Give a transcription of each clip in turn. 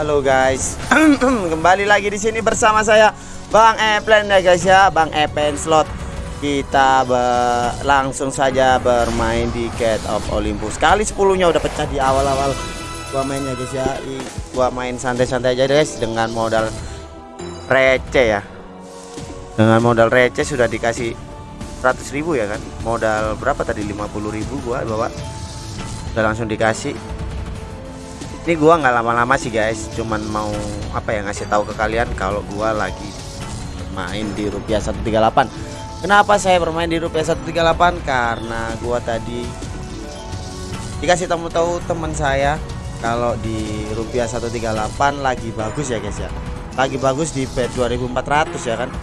Halo guys, kembali lagi di sini bersama saya Bang Eplen ya guys ya, Bang Epen Slot. Kita langsung saja bermain di Gate of Olympus. Kali 10-nya udah pecah di awal-awal gua mainnya guys ya. I- Gua main santai-santai aja guys dengan modal receh ya. Dengan modal receh sudah dikasih 100 ribu ya kan. Modal berapa tadi 50 ribu gua bawa. Udah langsung dikasih ini gua nggak lama-lama sih guys. Cuman mau apa ya ngasih tahu ke kalian kalau gua lagi main di rupiah 138 kenapa saya bermain di rupiah 138 karena gua tadi dikasih tahu tahu teman saya kalau di rupiah 138 lagi bagus ya guys ya. Lagi bagus di bet 2400 ya kan?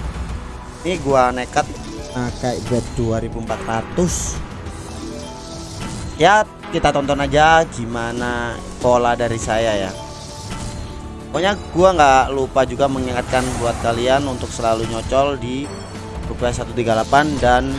Ini gua nekat pakai bet 2400 ya kita tonton aja gimana pola dari saya ya. Pokoknya gua nggak lupa juga mengingatkan buat kalian untuk selalu nyocol di rupiah 138 dan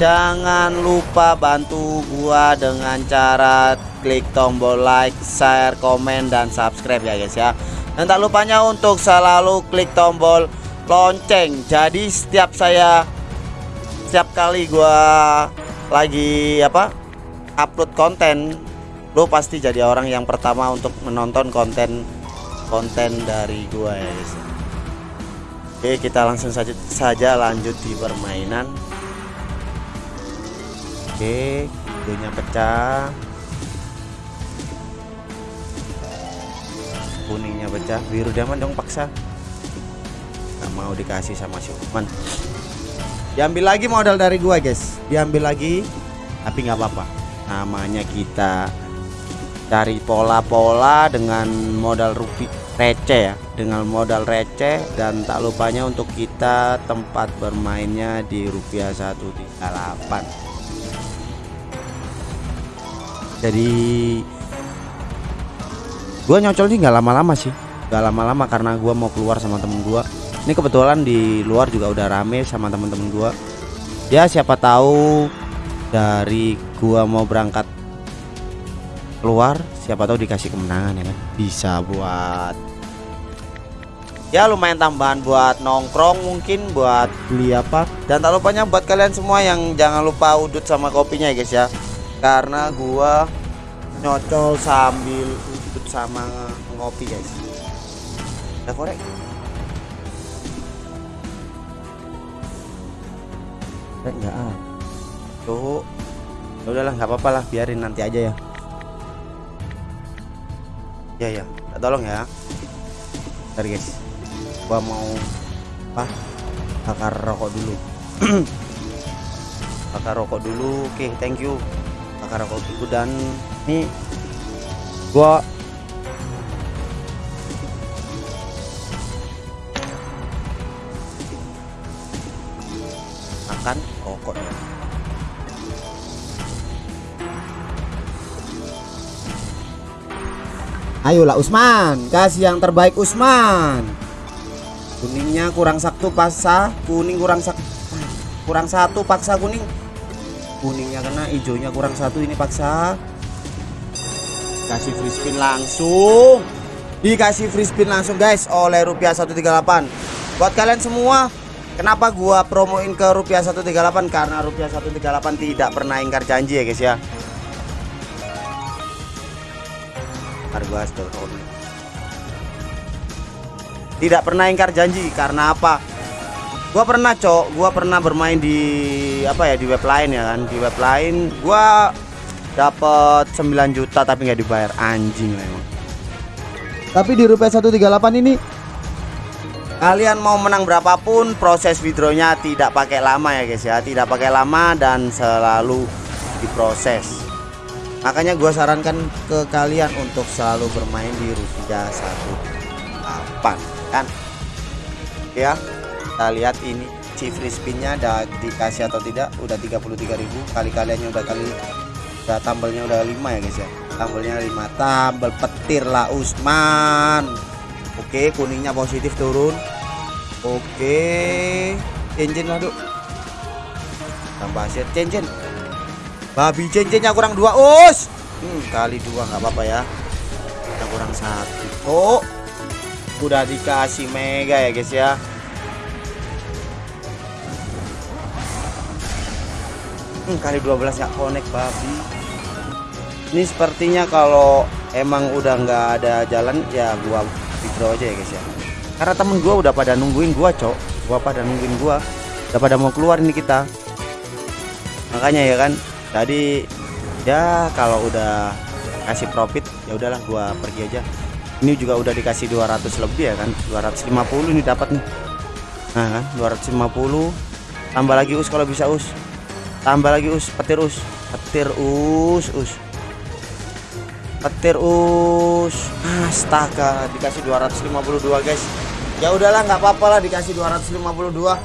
jangan lupa bantu gua dengan cara klik tombol like share komen dan subscribe ya guys ya. Dan tak lupanya untuk selalu klik tombol lonceng. Jadi setiap saya setiap kali gua lagi apa upload konten lo pasti jadi orang yang pertama untuk menonton konten konten dari gua ya guys. Oke kita langsung saja saja lanjut di permainan. Oke hidungnya pecah. Kuningnya pecah. Biru diamond dong paksa. Nggak mau dikasih sama si Usman diambil lagi modal dari gua guys. Diambil lagi tapi nggak apa-apa namanya kita cari pola-pola dengan modal rupiah receh ya. Dengan modal receh dan tak lupanya untuk kita tempat bermainnya di rupiah 138 jadi gua nyocol sih nggak lama-lama sih. Nggak lama-lama karena gua mau keluar sama temen gua. Ini kebetulan di luar juga udah rame sama temen-temen gua. Ya siapa tahu dari gua mau berangkat keluar siapa tahu dikasih kemenangan ya kan? Bisa buat ya lumayan tambahan buat nongkrong mungkin buat beli apa. Dan tak lupanya buat kalian semua yang jangan lupa udut sama kopinya ya guys ya. Karena gua nyocol sambil udut sama ngopi guys. Udah korek? Enggak ah tuh ya udahlah nggak apa-apa lah biarin nanti aja ya. Ya ya tolong ya. Bentar guys. Gua mau apa bakar rokok dulu. Bakar rokok dulu. Oke thank you. Bakar rokok dulu dan nih gua makan rokok Ayolah Usman, kasih yang terbaik Usman. Kuningnya kurang satu paksa, kuning kurang satu, kurang satu paksa kuning. Kuningnya kena, hijaunya kurang satu ini paksa. Kasih free spin langsung. Dikasih free spin langsung guys oleh rupiah 138. Buat kalian semua, kenapa gua promoin ke rupiah 138 karena rupiah 138 tidak pernah ingkar janji ya guys ya. Telepon tidak pernah ingkar janji karena apa? Gua pernah cok. Gua pernah bermain di apa ya di web lain ya kan? Di web lain gua dapat 9 juta tapi nggak dibayar. Anjing memang. Tapi di rupiah 138 ini? Kalian mau menang berapapun proses withdrawnya tidak pakai lama ya guys ya. Tidak pakai lama dan selalu diproses makanya gue sarankan ke kalian untuk selalu bermain di rupiah 18 kan? Ya kita lihat ini si free spinnya udah dikasih atau tidak udah 33.000 kali kaliannya udah kali udah tambelnya udah 5 ya guys ya? Tambelnya 5 tambel petir lah Usman. Oke kuningnya positif turun. Oke cincin waduh tambah aset cincin babi cincinnya kurang dua us. Hmm, kali dua nggak apa-apa ya. Kita kurang satu. Oh udah dikasih mega ya guys ya. Hmm, kali 12 nggak connect babi. Ini sepertinya kalau emang udah nggak ada jalan ya gua withdraw aja ya guys ya. Karena temen gua udah pada nungguin gua cok. Gua pada nungguin gua. Udah pada mau keluar ini kita. Makanya ya kan tadi ya kalau udah kasih profit ya udahlah gua pergi aja. Ini juga udah dikasih 200 lebih ya kan? 250 ini dapat nih. Nah kan 250 tambah lagi us kalau bisa us. Tambah lagi us petir us. Petir us us. Petir us. Astaga dikasih 252 guys. Ya udahlah nggak apa-apa lah dikasih 252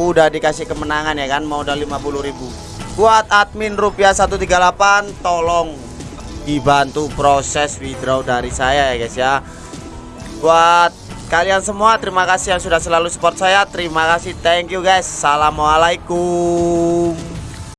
udah dikasih kemenangan ya kan? Mau udah 50.000 buat admin rupiah 138 tolong dibantu proses withdraw dari saya ya guys ya. Buat kalian semua terima kasih yang sudah selalu support saya. Terima kasih thank you guys. Assalamualaikum